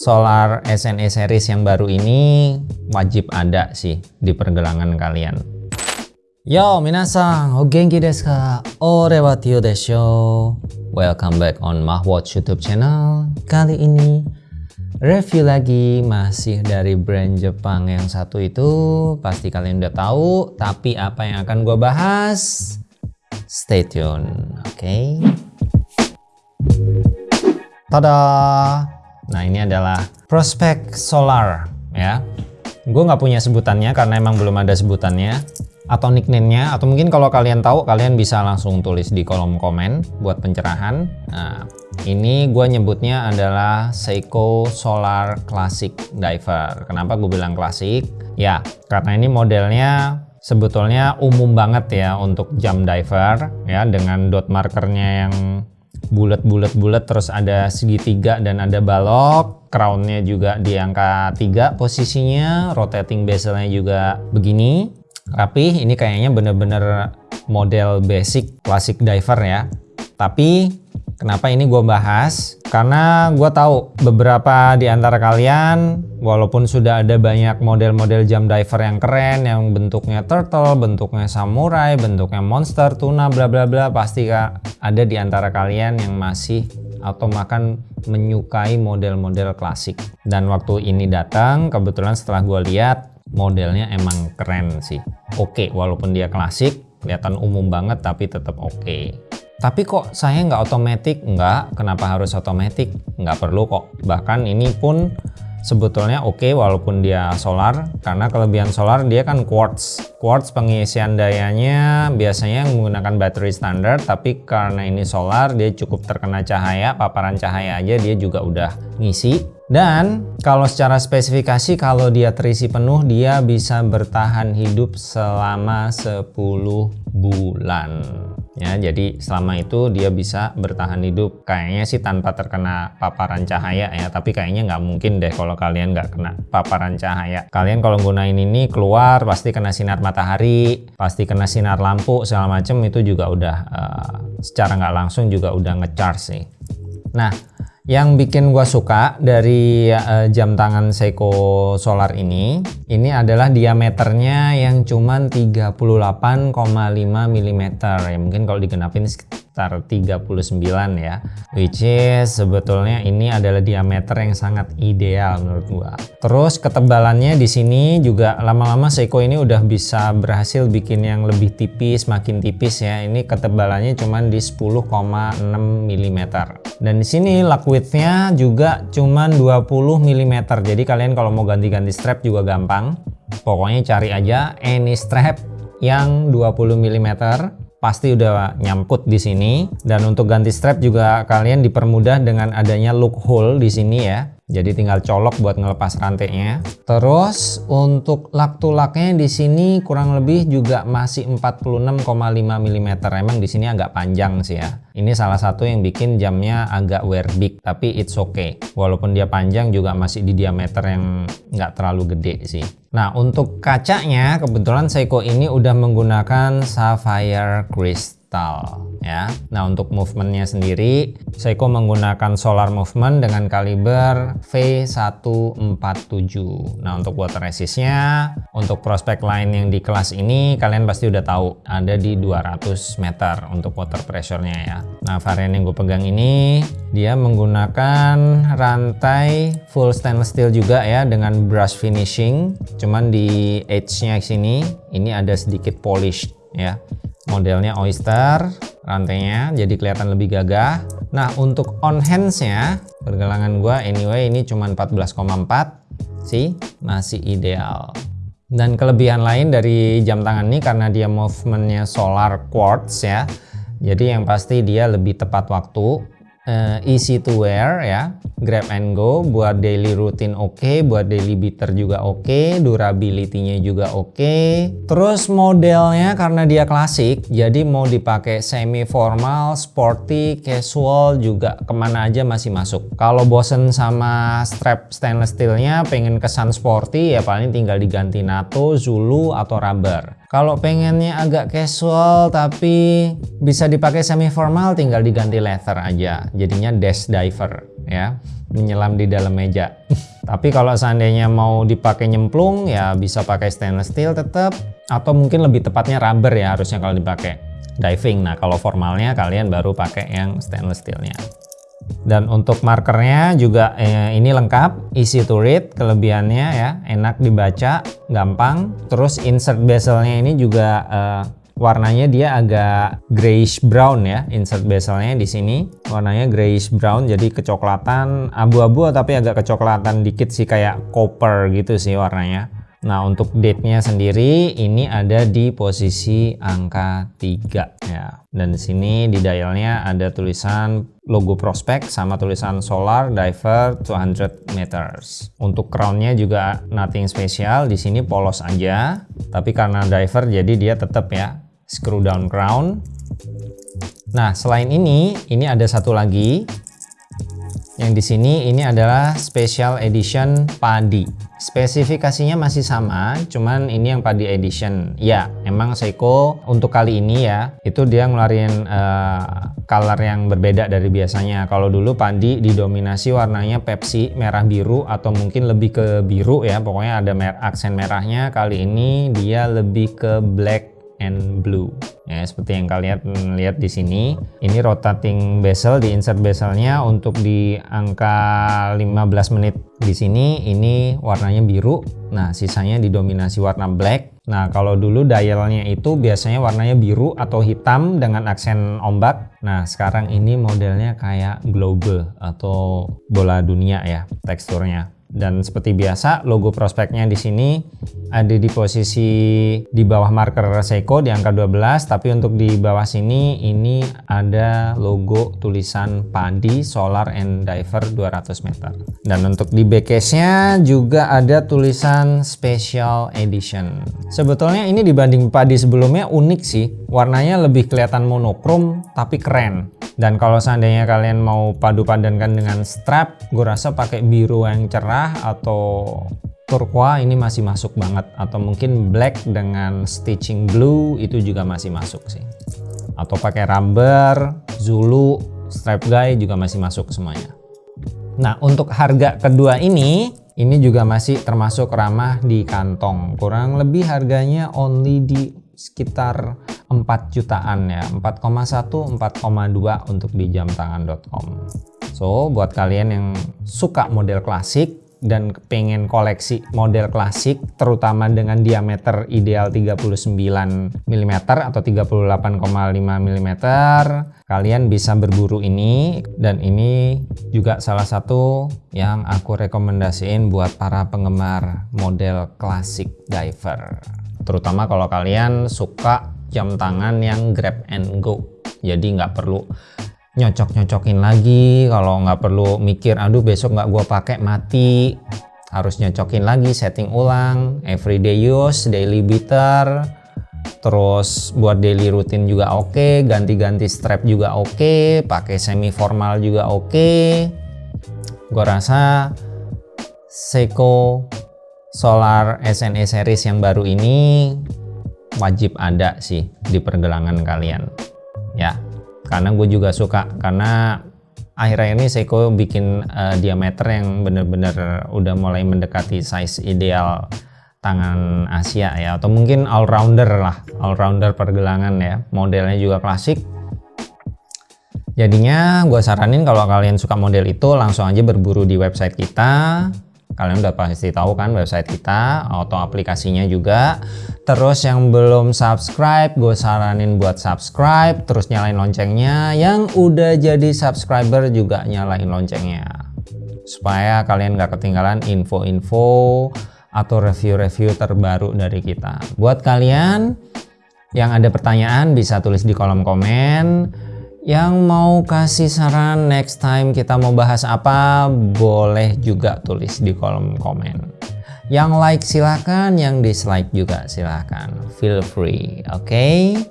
Solar SNE series yang baru ini wajib ada sih di pergelangan kalian. Yo minasan, o genki desu ka? Ore wa desho. Welcome back on Mahwatch YouTube channel. Kali ini review lagi masih dari brand Jepang yang satu itu pasti kalian udah tahu tapi apa yang akan gue bahas stay tune oke okay? tada Nah ini adalah prospek solar ya. Gue nggak punya sebutannya karena emang belum ada sebutannya atau nickname-nya atau mungkin kalau kalian tahu kalian bisa langsung tulis di kolom komen buat pencerahan. Nah ini gue nyebutnya adalah Seiko Solar Classic Diver. Kenapa gue bilang klasik? Ya karena ini modelnya sebetulnya umum banget ya untuk jam diver ya dengan dot markernya yang bulat-bulat-bulat terus ada segitiga dan ada balok. Crownnya juga di angka 3 posisinya rotating bezelnya juga begini. Rapi ini kayaknya bener-bener model basic classic diver ya. Tapi Kenapa ini gue bahas? Karena gue tahu beberapa di antara kalian, walaupun sudah ada banyak model-model jam diver yang keren, yang bentuknya turtle, bentuknya samurai, bentuknya monster, tuna, bla bla bla, pasti kak ada di antara kalian yang masih atau makan menyukai model-model klasik. Dan waktu ini datang, kebetulan setelah gue lihat modelnya emang keren sih. Oke, walaupun dia klasik, kelihatan umum banget tapi tetap oke. Tapi kok saya nggak otomatis? Nggak, kenapa harus otomatis? Nggak perlu kok. Bahkan ini pun sebetulnya oke okay, walaupun dia solar karena kelebihan solar dia kan quartz quartz pengisian dayanya biasanya menggunakan baterai standar tapi karena ini solar dia cukup terkena cahaya paparan cahaya aja dia juga udah ngisi dan kalau secara spesifikasi kalau dia terisi penuh dia bisa bertahan hidup selama 10 bulan ya jadi selama itu dia bisa bertahan hidup. Kayaknya sih tanpa terkena paparan cahaya ya tapi kayaknya nggak mungkin deh kalau kalian nggak kena paparan cahaya. Kalian kalau gunain ini keluar pasti kena sinar matahari pasti kena sinar lampu segala macem itu juga udah uh, secara nggak langsung juga udah ngecharge sih. Nah yang bikin gua suka dari uh, jam tangan Seiko Solar ini, ini adalah diameternya yang cuman 38,5 mm. Ya mungkin kalau digenapin sekitar 39 ya. Which is sebetulnya ini adalah diameter yang sangat ideal menurut gua. Terus ketebalannya di sini juga lama-lama Seiko ini udah bisa berhasil bikin yang lebih tipis makin tipis ya. Ini ketebalannya cuman di 10,6 mm dan di sini lock widthnya juga cuman 20 mm jadi kalian kalau mau ganti-ganti strap juga gampang. Pokoknya cari aja any strap yang 20 mm pasti udah nyangkut di sini. Dan untuk ganti strap juga kalian dipermudah dengan adanya loophole di sini ya jadi tinggal colok buat ngelepas rantainya. Terus untuk lak tulaknya di sini kurang lebih juga masih 46,5 mm. Emang di sini agak panjang sih ya. Ini salah satu yang bikin jamnya agak wear big, tapi it's okay. Walaupun dia panjang juga masih di diameter yang nggak terlalu gede sih. Nah untuk kacanya kebetulan Seiko ini udah menggunakan sapphire crystal ya. Nah untuk movementnya sendiri Seiko menggunakan solar movement dengan kaliber V147. Nah untuk water resistnya untuk prospek lain yang di kelas ini kalian pasti udah tahu ada di 200 meter untuk water pressure-nya ya. Nah varian yang gue pegang ini dia menggunakan rantai full stainless steel juga ya dengan brush finishing. Cuman di edge-nya sini ini ada sedikit polish ya modelnya oyster rantainya jadi kelihatan lebih gagah. Nah untuk on hands-nya pergelangan gua anyway ini cuma 14,4 sih masih ideal. Dan kelebihan lain dari jam tangan ini karena dia movementnya solar quartz ya jadi yang pasti dia lebih tepat waktu uh, easy to wear ya. Grab and go buat daily routine oke okay, buat daily beater juga oke okay, durability-nya juga oke. Okay. terus modelnya karena dia klasik jadi mau dipakai semi formal sporty casual juga ke mana aja masih masuk. Kalau bosen sama strap stainless steelnya pengen kesan sporty ya paling tinggal diganti NATO Zulu atau rubber kalau pengennya agak casual tapi bisa dipakai semi formal tinggal diganti leather aja. Jadinya dash diver ya. menyelam di dalam meja. Tapi kalau seandainya mau dipakai nyemplung ya bisa pakai stainless steel tetap atau mungkin lebih tepatnya rubber ya harusnya kalau dipakai diving. Nah, kalau formalnya kalian baru pakai yang stainless steelnya. Dan untuk markernya juga eh, ini lengkap, easy to read, kelebihannya ya, enak dibaca, gampang. Terus insert bezelnya ini juga eh, warnanya dia agak grayish brown ya insert bezelnya di sini warnanya grayish brown jadi kecoklatan abu-abu tapi agak kecoklatan dikit sih kayak copper gitu sih warnanya Nah untuk date-nya sendiri ini ada di posisi angka 3 ya. Dan di sini di dialnya ada tulisan logo prospek sama tulisan solar diver 200 meters. Untuk crownnya juga nothing special, di sini polos aja. Tapi karena diver jadi dia tetap ya screw down crown. Nah, selain ini, ini ada satu lagi. Yang di sini ini adalah special edition padi. Spesifikasinya masih sama, cuman ini yang padi edition. Ya, emang Seiko untuk kali ini ya, itu dia ngeluarin uh, color yang berbeda dari biasanya. Kalau dulu padi didominasi warnanya Pepsi merah biru atau mungkin lebih ke biru ya, pokoknya ada mer aksen merahnya. Kali ini dia lebih ke black and blue. Ya seperti yang kalian lihat di sini ini rotating bezel di insert bezelnya untuk di angka 15 menit. Di sini ini warnanya biru. Nah sisanya didominasi warna black. Nah kalau dulu dialnya itu biasanya warnanya biru atau hitam dengan aksen ombak. Nah sekarang ini modelnya kayak globe atau bola dunia ya teksturnya dan seperti biasa logo prospeknya di sini ada di posisi di bawah marker Seiko di angka 12 tapi untuk di bawah sini ini ada logo tulisan Padi Solar and Diver 200 meter. Dan untuk di backcase nya juga ada tulisan Special Edition. Sebetulnya ini dibanding Padi sebelumnya unik sih. Warnanya lebih kelihatan monokrom tapi keren. Dan kalau seandainya kalian mau padu padankan dengan strap gue rasa pakai biru yang cerah atau turquoise ini masih masuk banget. Atau mungkin black dengan stitching blue itu juga masih masuk sih. Atau pakai rubber zulu strap guy juga masih masuk semuanya. Nah untuk harga kedua ini ini juga masih termasuk ramah di kantong. Kurang lebih harganya only di sekitar 4 jutaan ya. 4,1 4,2 untuk di jamtangan.com so buat kalian yang suka model klasik dan pengen koleksi model klasik terutama dengan diameter ideal 39 mm atau 38,5 mm kalian bisa berburu ini dan ini juga salah satu yang aku rekomendasiin buat para penggemar model klasik diver. Terutama kalau kalian suka jam tangan yang grab and go jadi nggak perlu nyocok-nyocokin lagi kalau nggak perlu mikir aduh besok nggak gua pakai mati harus nyocokin lagi setting ulang everyday use daily beater terus buat daily rutin juga oke okay. ganti-ganti strap juga oke okay. pakai semi formal juga oke okay. gua rasa Seiko Solar SNE series yang baru ini wajib ada sih di pergelangan kalian ya karena gue juga suka karena akhir-akhir ini Seiko bikin uh, diameter yang bener-bener udah mulai mendekati size ideal tangan Asia ya. Atau mungkin all rounder lah all rounder pergelangan ya. Modelnya juga klasik. Jadinya gue saranin kalau kalian suka model itu langsung aja berburu di website kita kalian udah pasti tahu kan website kita atau aplikasinya juga. Terus yang belum subscribe gue saranin buat subscribe terus nyalain loncengnya. Yang udah jadi subscriber juga nyalain loncengnya. Supaya kalian gak ketinggalan info-info atau review-review terbaru dari kita. Buat kalian yang ada pertanyaan bisa tulis di kolom komen yang mau kasih saran next time kita mau bahas apa boleh juga tulis di kolom komen. Yang like silakan, yang dislike juga silakan. Feel free, oke? Okay?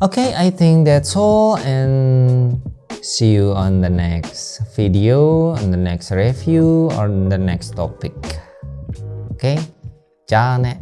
Oke, okay, I think that's all and see you on the next video, on the next review, or on the next topic. Oke, okay? じゃあね。